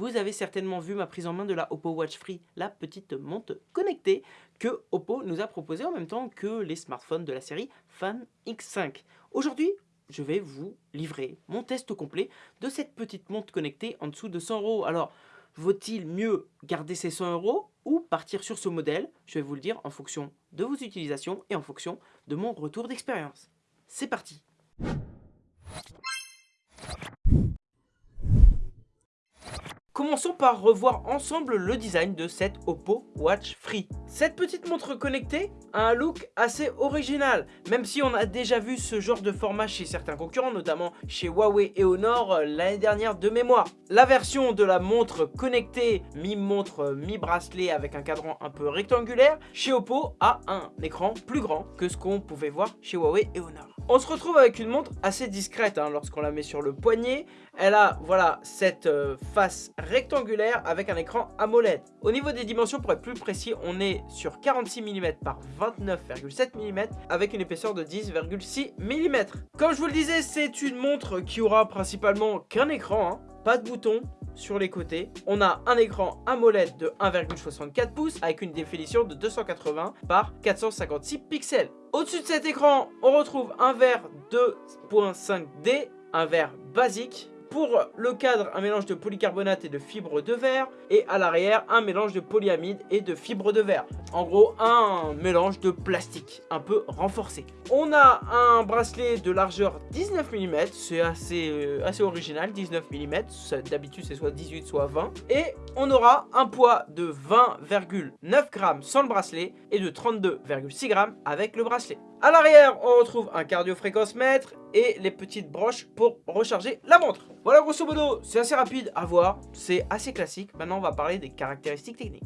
vous avez certainement vu ma prise en main de la Oppo Watch Free, la petite montre connectée que Oppo nous a proposée en même temps que les smartphones de la série Fan X5. Aujourd'hui, je vais vous livrer mon test complet de cette petite montre connectée en dessous de 100 euros. Alors, vaut-il mieux garder ces 100 euros ou partir sur ce modèle? Je vais vous le dire en fonction de vos utilisations et en fonction de mon retour d'expérience. C'est parti Commençons par revoir ensemble le design de cette Oppo Watch Free. Cette petite montre connectée a un look assez original, même si on a déjà vu ce genre de format chez certains concurrents, notamment chez Huawei et Honor euh, l'année dernière de mémoire. La version de la montre connectée, mi-montre, mi-bracelet avec un cadran un peu rectangulaire, chez Oppo a un écran plus grand que ce qu'on pouvait voir chez Huawei et Honor. On se retrouve avec une montre assez discrète hein, lorsqu'on la met sur le poignet. Elle a voilà cette euh, face rectangulaire avec un écran AMOLED. Au niveau des dimensions, pour être plus précis, on est sur 46 mm par 29,7 mm avec une épaisseur de 10,6 mm. Comme je vous le disais, c'est une montre qui aura principalement qu'un écran, hein. Pas de bouton, sur les côtés. On a un écran AMOLED de 1,64 pouces avec une définition de 280 par 456 pixels. Au-dessus de cet écran, on retrouve un verre 2.5D, un verre basique pour le cadre, un mélange de polycarbonate et de fibre de verre. Et à l'arrière, un mélange de polyamide et de fibre de verre. En gros, un mélange de plastique un peu renforcé. On a un bracelet de largeur 19 mm. C'est assez, euh, original, 19 mm. D'habitude, c'est soit 18, soit 20. Et on aura un poids de 20,9 grammes sans le bracelet et de 32,6 grammes avec le bracelet. À l'arrière, on retrouve un cardio-fréquence mètre et les petites broches pour recharger la montre. Voilà grosso modo, c'est assez rapide à voir, c'est assez classique. Maintenant, on va parler des caractéristiques techniques.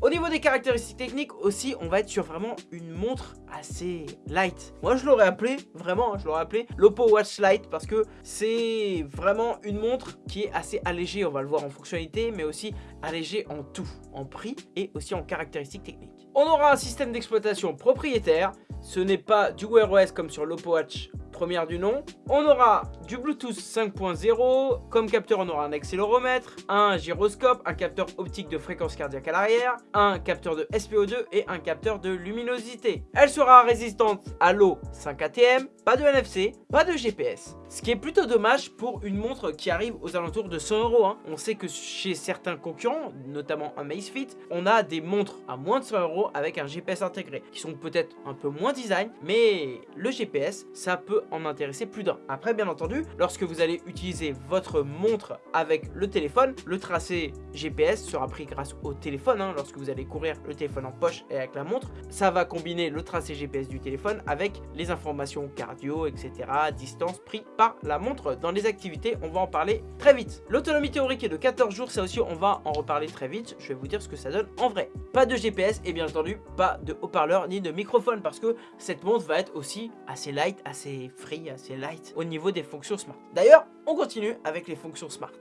Au niveau des caractéristiques techniques aussi, on va être sur vraiment une montre assez light. Moi, je l'aurais appelé, vraiment, hein, je l'aurais appelé l'Oppo Watch Lite parce que c'est vraiment une montre qui est assez allégée, on va le voir en fonctionnalité, mais aussi allégée en tout, en prix et aussi en caractéristiques techniques. On aura un système d'exploitation propriétaire, ce n'est pas du Wear OS comme sur l'Oppo Watch première du nom. On aura du Bluetooth 5.0, comme capteur on aura un accéléromètre, un gyroscope, un capteur optique de fréquence cardiaque à l'arrière, un capteur de SPO2 et un capteur de luminosité. Elle sera résistante à l'eau 5 ATM, pas de NFC, pas de GPS. Ce qui est plutôt dommage pour une montre qui arrive aux alentours de 100 euros. Hein. On sait que chez certains concurrents, notamment Amazfit, on a des montres à moins de 100 euros avec un GPS intégré, qui sont peut-être un peu moins design, mais le GPS, ça peut en intéresser plus d'un. Après, bien entendu, lorsque vous allez utiliser votre montre avec le téléphone, le tracé GPS sera pris grâce au téléphone. Hein. lorsque vous allez courir le téléphone en poche et avec la montre, ça va combiner le tracé GPS du téléphone avec les informations cardio, etc., distance par la montre dans les activités. On va en parler très vite. L'autonomie théorique est de 14 jours, ça aussi on va en reparler très vite. Je vais vous dire ce que ça donne en vrai. Pas de GPS et bien entendu pas de haut-parleur ni de microphone parce que cette montre va être aussi assez light, assez free, assez light au niveau des fonctions smart. D'ailleurs, on continue avec les fonctions smart.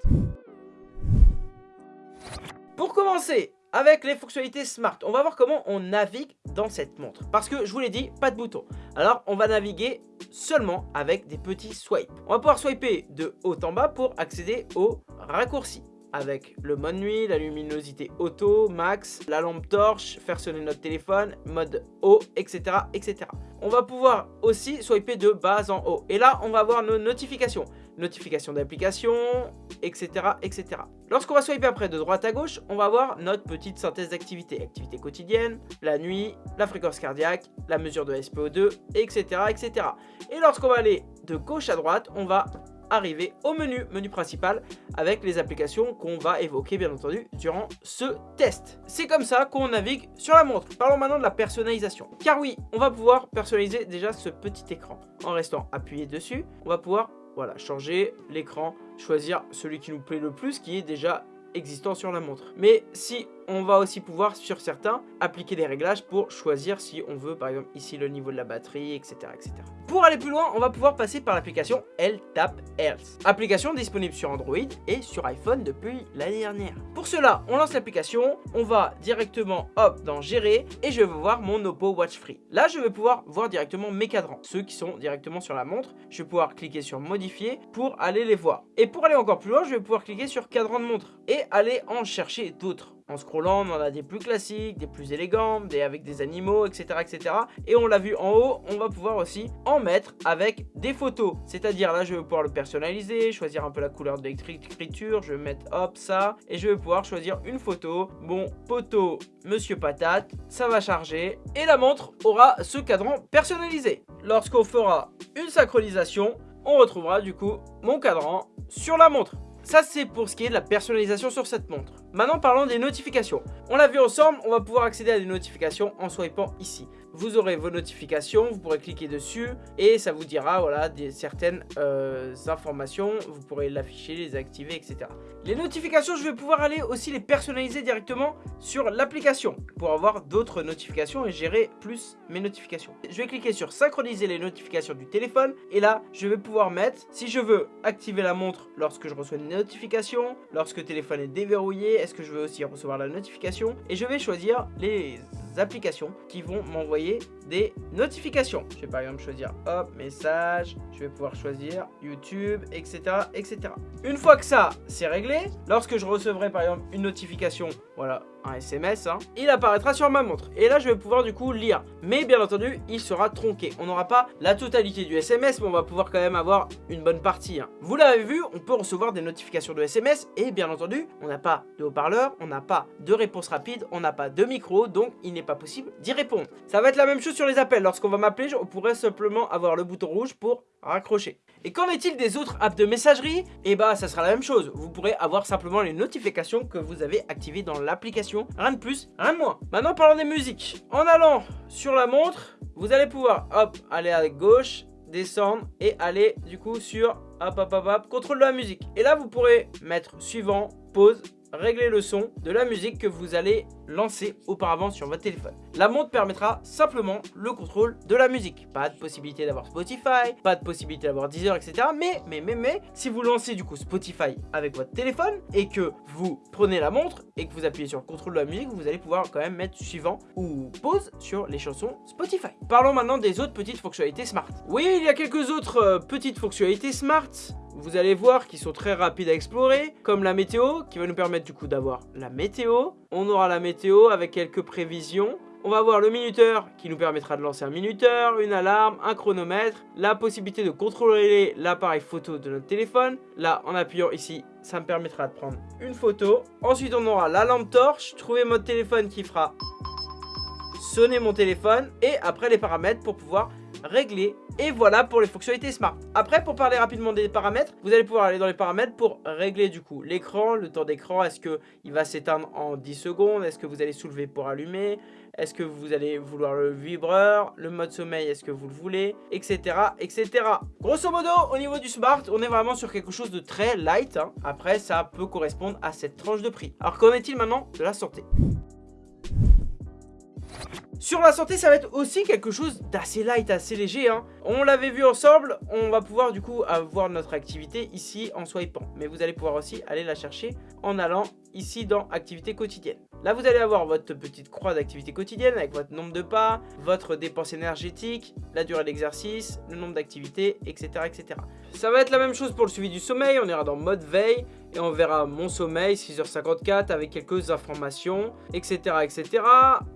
Pour commencer, avec les fonctionnalités smart. On va voir comment on navigue dans cette montre. Parce que je vous l'ai dit, pas de bouton. Alors on va naviguer seulement avec des petits swipes. On va pouvoir swiper de haut en bas pour accéder aux raccourcis avec le mode nuit, la luminosité auto, max, la lampe torche, faire sonner notre téléphone, mode haut, etc. etc. On va pouvoir aussi swiper de bas en haut. Et là, on va avoir nos notifications notification d'application, etc. etc. Lorsqu'on va swiper après de droite à gauche, on va avoir notre petite synthèse d'activité. Activité quotidienne, la nuit, la fréquence cardiaque, la mesure de SPO2, etc. etc. Et lorsqu'on va aller de gauche à droite, on va arriver au menu, menu principal, avec les applications qu'on va évoquer bien entendu durant ce test. C'est comme ça qu'on navigue sur la montre. Parlons maintenant de la personnalisation. Car oui, on va pouvoir personnaliser déjà ce petit écran. En restant appuyé dessus, on va pouvoir voilà, changer l'écran, choisir celui qui nous plaît le plus, qui est déjà existant sur la montre. Mais si on va aussi pouvoir, sur certains, appliquer des réglages pour choisir si on veut, par exemple, ici le niveau de la batterie, etc. etc. Pour aller plus loin, on va pouvoir passer par l'application LTAP Health. Application disponible sur Android et sur iPhone depuis l'année dernière. Pour cela, on lance l'application, on va directement, hop, dans Gérer, et je vais voir mon Oppo Watch Free. Là, je vais pouvoir voir directement mes cadrans, ceux qui sont directement sur la montre. Je vais pouvoir cliquer sur Modifier pour aller les voir. Et pour aller encore plus loin, je vais pouvoir cliquer sur Cadran de montre et aller en chercher d'autres. En scrollant, on en a des plus classiques, des plus élégants, des avec des animaux, etc. etc. Et on l'a vu en haut, on va pouvoir aussi en mettre avec des photos. C'est-à-dire là, je vais pouvoir le personnaliser, choisir un peu la couleur de l'écriture, je vais mettre hop ça, et je vais pouvoir choisir une photo. Bon, poteau, monsieur patate, ça va charger, et la montre aura ce cadran personnalisé. Lorsqu'on fera une synchronisation, on retrouvera du coup mon cadran sur la montre. Ça, c'est pour ce qui est de la personnalisation sur cette montre. Maintenant, parlons des notifications. On l'a vu ensemble, on va pouvoir accéder à des notifications en swipant ici. Vous aurez vos notifications, vous pourrez cliquer dessus et ça vous dira voilà, des, certaines euh, informations. Vous pourrez l'afficher, les activer, etc. Les notifications, je vais pouvoir aller aussi les personnaliser directement sur l'application pour avoir d'autres notifications et gérer plus mes notifications. Je vais cliquer sur synchroniser les notifications du téléphone et là, je vais pouvoir mettre, si je veux activer la montre lorsque je reçois une notification, lorsque le téléphone est déverrouillé, est-ce que je veux aussi recevoir la notification et je vais choisir les applications qui vont m'envoyer des notifications. Je vais par exemple choisir hop, message, je vais pouvoir choisir YouTube, etc. etc. Une fois que ça c'est réglé, lorsque je recevrai par exemple une notification, voilà, un SMS, hein, il apparaîtra sur ma montre. Et là, je vais pouvoir du coup lire. Mais bien entendu, il sera tronqué. On n'aura pas la totalité du SMS, mais on va pouvoir quand même avoir une bonne partie. Hein. Vous l'avez vu, on peut recevoir des notifications de SMS. Et bien entendu, on n'a pas de haut-parleur, on n'a pas de réponse rapide, on n'a pas de micro, donc il n'est pas possible d'y répondre. Ça va être la même chose sur les appels. Lorsqu'on va m'appeler, on pourrait simplement avoir le bouton rouge pour raccrocher. Et qu'en est-il des autres apps de messagerie? Et eh bah ça sera la même chose, vous pourrez avoir simplement les notifications que vous avez activées dans l'application, rien de plus, rien de moins. Maintenant parlons des musiques. En allant sur la montre, vous allez pouvoir hop, aller à gauche, descendre et aller du coup sur hop hop hop hop, contrôle de la musique. Et là vous pourrez mettre suivant, pause, régler le son de la musique que vous allez lancer auparavant sur votre téléphone. La montre permettra simplement le contrôle de la musique. Pas de possibilité d'avoir Spotify, pas de possibilité d'avoir Deezer, etc. Mais, mais, mais, mais, si vous lancez du coup Spotify avec votre téléphone et que vous prenez la montre et que vous appuyez sur le contrôle de la musique, vous allez pouvoir quand même mettre suivant ou pause sur les chansons Spotify. Parlons maintenant des autres petites fonctionnalités smart. Oui, il y a quelques autres euh, petites fonctionnalités smart vous allez voir qu'ils sont très rapides à explorer, comme la météo, qui va nous permettre du coup d'avoir la météo. On aura la météo avec quelques prévisions. On va avoir le minuteur qui nous permettra de lancer un minuteur, une alarme, un chronomètre, la possibilité de contrôler l'appareil photo de notre téléphone. Là, en appuyant ici, ça me permettra de prendre une photo. Ensuite, on aura la lampe torche, trouver mon téléphone qui fera sonner mon téléphone et après les paramètres pour pouvoir régler et voilà pour les fonctionnalités smart. Après, pour parler rapidement des paramètres, vous allez pouvoir aller dans les paramètres pour régler du coup l'écran, le temps d'écran. Est-ce qu'il va s'éteindre en 10 secondes? Est-ce que vous allez soulever pour allumer? Est-ce que vous allez vouloir le vibreur Le mode sommeil, est-ce que vous le voulez? Etc. etc. Grosso modo, au niveau du smart, on est vraiment sur quelque chose de très light. Hein. Après, ça peut correspondre à cette tranche de prix. Alors qu'en est-il maintenant de la santé? Sur la santé, ça va être aussi quelque chose d'assez light, assez léger. Hein. On l'avait vu ensemble, on va pouvoir du coup avoir notre activité ici en swipant. Mais vous allez pouvoir aussi aller la chercher en allant ici dans activité quotidienne. Là, vous allez avoir votre petite croix d'activité quotidienne avec votre nombre de pas, votre dépense énergétique, la durée d'exercice, le nombre d'activités, etc., etc. Ça va être la même chose pour le suivi du sommeil. On ira dans mode veille et on verra mon sommeil 6h54 avec quelques informations, etc., etc.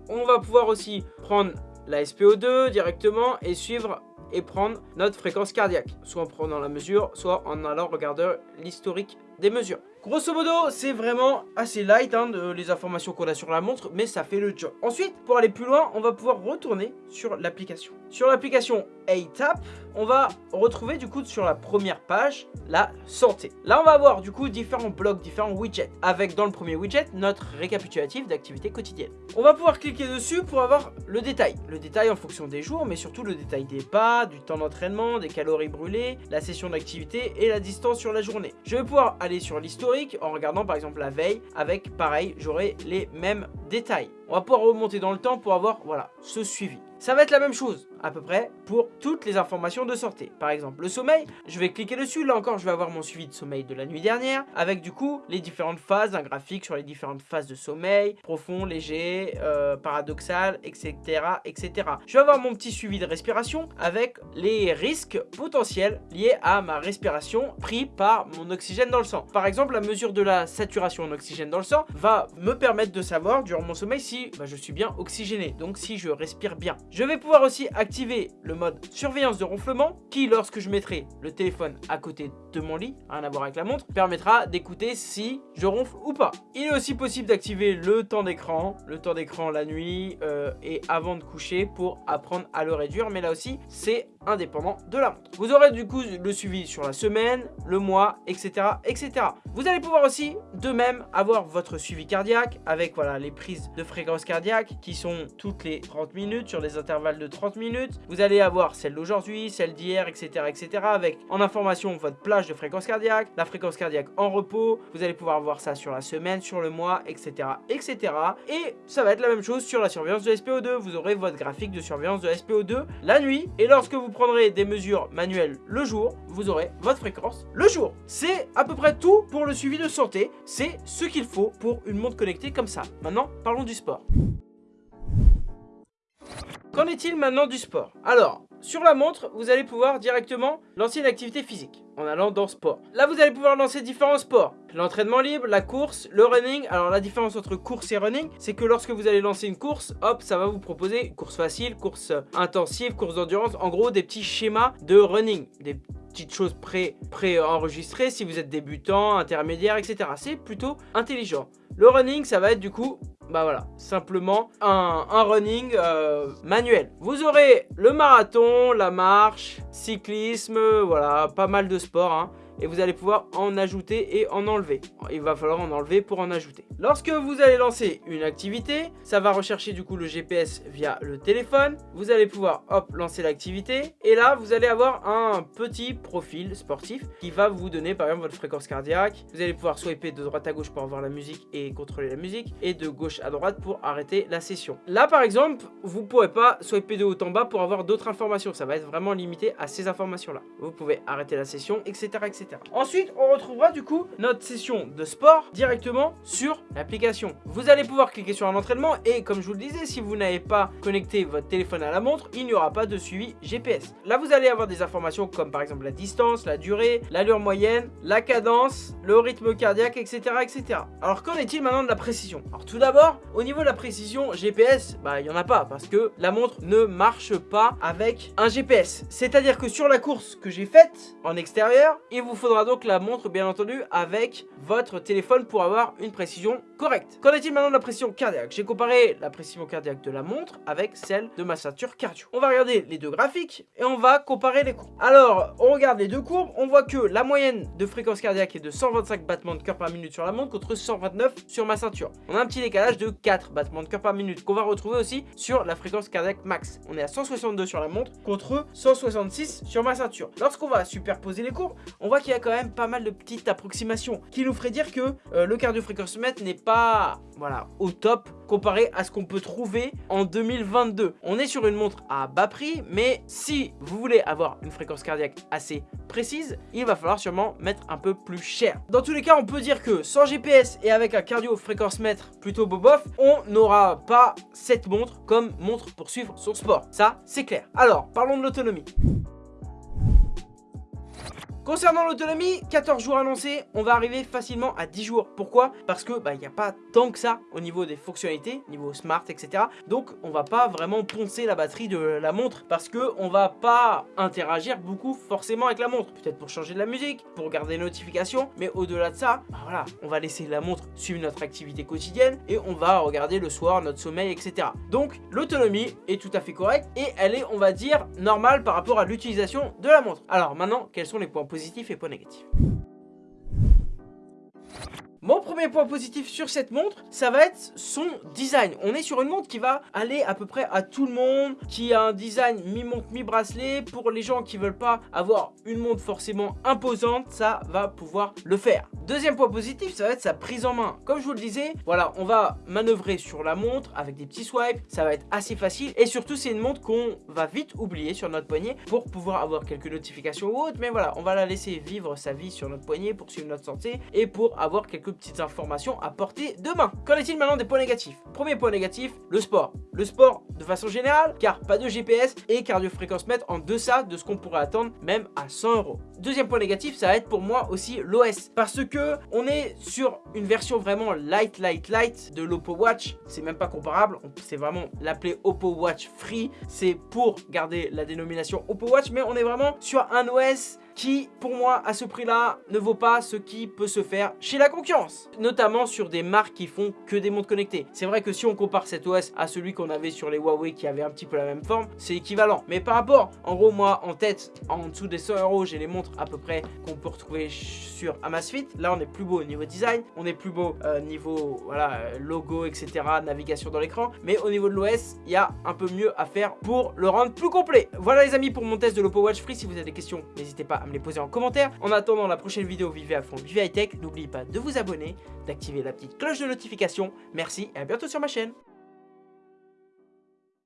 On va pouvoir aussi prendre la SPO2 directement et suivre et prendre notre fréquence cardiaque, soit en prenant la mesure, soit en allant regarder l'historique des mesures. Grosso modo, c'est vraiment assez light hein, les informations qu'on a sur la montre, mais ça fait le job. Ensuite, pour aller plus loin, on va pouvoir retourner sur l'application. Sur l'application A-Tap, on va retrouver du coup sur la première page la santé. Là on va avoir du coup différents blocs, différents widgets avec dans le premier widget notre récapitulatif d'activités quotidiennes. On va pouvoir cliquer dessus pour avoir le détail. Le détail en fonction des jours mais surtout le détail des pas, du temps d'entraînement, des calories brûlées, la session d'activité et la distance sur la journée. Je vais pouvoir aller sur l'historique en regardant par exemple la veille avec pareil j'aurai les mêmes détails. On va pouvoir remonter dans le temps pour avoir voilà ce suivi. Ça va être la même chose à peu près pour toutes les informations de santé. Par exemple, le sommeil, je vais cliquer dessus. Là encore, je vais avoir mon suivi de sommeil de la nuit dernière avec du coup les différentes phases, un graphique sur les différentes phases de sommeil, profond, léger, euh, paradoxal, etc., etc. Je vais avoir mon petit suivi de respiration avec les risques potentiels liés à ma respiration pris par mon oxygène dans le sang. Par exemple, la mesure de la saturation en oxygène dans le sang va me permettre de savoir durant mon sommeil si bah, je suis bien oxygéné, donc si je respire bien. Je vais pouvoir aussi activer le mode surveillance de ronflement qui, lorsque je mettrai le téléphone à côté de mon lit, rien à voir avec la montre, permettra d'écouter si je ronfle ou pas. Il est aussi possible d'activer le temps d'écran, le temps d'écran la nuit euh, et avant de coucher pour apprendre à le réduire, mais là aussi, c'est indépendant de la montre. Vous aurez du coup le suivi sur la semaine, le mois, etc. etc. Vous allez pouvoir aussi de même avoir votre suivi cardiaque avec voilà les prises de fréquence cardiaque qui sont toutes les 30 minutes sur des intervalles de 30 minutes. Vous allez avoir celle d'aujourd'hui, celle d'hier, etc. etc. avec en information votre plage de fréquence cardiaque, la fréquence cardiaque en repos. Vous allez pouvoir voir ça sur la semaine, sur le mois, etc. etc. Et ça va être la même chose sur la surveillance de SPO2. Vous aurez votre graphique de surveillance de SPO2 la nuit et lorsque vous prendrez des mesures manuelles le jour, vous aurez votre fréquence le jour. C'est à peu près tout pour le suivi de santé. C'est ce qu'il faut pour une montre connectée comme ça. Maintenant, parlons du sport. Qu'en est-il maintenant du sport? Alors, sur la montre, vous allez pouvoir directement lancer une activité physique en allant dans sport. Là, vous allez pouvoir lancer différents sports. L'entraînement libre, la course, le running. Alors, la différence entre course et running, c'est que lorsque vous allez lancer une course, hop, ça va vous proposer course facile, course intensive, course d'endurance. En gros, des petits schémas de running, des petites choses pré-enregistrées pré si vous êtes débutant, intermédiaire, etc. C'est plutôt intelligent. Le running, ça va être du coup bah voilà, simplement un, running euh, manuel. Vous aurez le marathon, la marche, cyclisme, voilà, pas mal de sports. Hein et vous allez pouvoir en ajouter et en enlever. Il va falloir en enlever pour en ajouter. Lorsque vous allez lancer une activité, ça va rechercher du coup le GPS via le téléphone. Vous allez pouvoir hop lancer l'activité et là vous allez avoir un petit profil sportif qui va vous donner par exemple votre fréquence cardiaque. Vous allez pouvoir swiper de droite à gauche pour avoir la musique et contrôler la musique et de gauche à droite pour arrêter la session. Là par exemple, vous ne pourrez pas swiper de haut en bas pour avoir d'autres informations. Ça va être vraiment limité à ces informations là. Vous pouvez arrêter la session, etc. etc. Ensuite, on retrouvera du coup notre session de sport directement sur l'application. Vous allez pouvoir cliquer sur un entraînement et comme je vous le disais, si vous n'avez pas connecté votre téléphone à la montre, il n'y aura pas de suivi GPS. Là, vous allez avoir des informations comme par exemple la distance, la durée, l'allure moyenne, la cadence, le rythme cardiaque, etc. etc. Alors, qu'en est-il maintenant de la précision? Alors, tout d'abord, au niveau de la précision GPS, bah, il n'y en a pas parce que la montre ne marche pas avec un GPS. C'est-à-dire que sur la course que j'ai faite en extérieur, il vous faudra donc la montre bien entendu avec votre téléphone pour avoir une précision correcte. Qu'en est-il maintenant de la pression cardiaque? J'ai comparé la pression cardiaque de la montre avec celle de ma ceinture cardio. On va regarder les deux graphiques et on va comparer les courbes. Alors, on regarde les deux courbes, on voit que la moyenne de fréquence cardiaque est de 125 battements de cœur par minute sur la montre contre 129 sur ma ceinture. On a un petit décalage de 4 battements de cœur par minute qu'on va retrouver aussi sur la fréquence cardiaque max. On est à 162 sur la montre contre 166 sur ma ceinture. Lorsqu'on va superposer les courbes, on voit qu'il y a quand même pas mal de petites approximations qui nous ferait dire que euh, le cardio-fréquencemètre n'est pas voilà, au top comparé à ce qu'on peut trouver en 2022. On est sur une montre à bas prix, mais si vous voulez avoir une fréquence cardiaque assez précise, il va falloir sûrement mettre un peu plus cher. Dans tous les cas, on peut dire que sans GPS et avec un cardio-fréquence-mètre plutôt bobof, on n'aura pas cette montre comme montre pour suivre son sport. Ça, c'est clair. Alors, parlons de l'autonomie. Concernant l'autonomie, 14 jours annoncés, on va arriver facilement à 10 jours. Pourquoi? Parce que bah, il n'y a pas tant que ça au niveau des fonctionnalités, niveau smart, etc. Donc on va pas vraiment poncer la batterie de la montre parce que on va pas interagir beaucoup forcément avec la montre. Peut-être pour changer de la musique, pour garder les notifications, mais au-delà de ça, bah, voilà, on va laisser la montre suivre notre activité quotidienne et on va regarder le soir notre sommeil, etc. Donc l'autonomie est tout à fait correcte et elle est, on va dire, normale par rapport à l'utilisation de la montre. Alors maintenant, quels sont les points positifs? Et points négatifs mon premier point positif sur cette montre, ça va être son design. On est sur une montre qui va aller à peu près à tout le monde, qui a un design mi-montre, mi-bracelet. Pour les gens qui veulent pas avoir une montre forcément imposante, ça va pouvoir le faire. Deuxième point positif, ça va être sa prise en main. Comme je vous le disais, voilà, on va manœuvrer sur la montre avec des petits swipes, ça va être assez facile. Et surtout, c'est une montre qu'on va vite oublier sur notre poignet pour pouvoir avoir quelques notifications ou autres. Mais voilà, on va la laisser vivre sa vie sur notre poignet pour suivre notre santé et pour avoir quelques petites informations à porter de main. Qu'en est-il maintenant des points négatifs? Premier point négatif, le sport. Le sport de façon générale, car pas de GPS et cardio-fréquence mètre en deçà de ce qu'on pourrait attendre même à 100 euros. Deuxième point négatif, ça va être pour moi aussi l'OS. Parce que on est sur une version vraiment light, light, light de l'Oppo Watch. C'est même pas comparable. C'est vraiment l'appeler Oppo Watch Free. C'est pour garder la dénomination Oppo Watch. Mais on est vraiment sur un OS qui, pour moi, à ce prix-là, ne vaut pas ce qui peut se faire chez la concurrence. Notamment sur des marques qui font que des montres connectées. C'est vrai que si on compare cet OS à celui qu'on avait sur les Huawei qui avait un petit peu la même forme, c'est équivalent. Mais par rapport, en gros, moi, en tête, en dessous des 100 euros, j'ai les montres à peu près qu'on peut retrouver sur Amazfit. Là, on est plus beau au niveau design, on est plus beau euh, niveau voilà, logo, etc., navigation dans l'écran. Mais au niveau de l'OS, il y a un peu mieux à faire pour le rendre plus complet. Voilà les amis pour mon test de l'Oppo Watch Free. Si vous avez des questions, n'hésitez pas me les poser en commentaire. En attendant la prochaine vidéo, vivez à fond, vivez high tech. N'oubliez pas de vous abonner, d'activer la petite cloche de notification. Merci et à bientôt sur ma chaîne.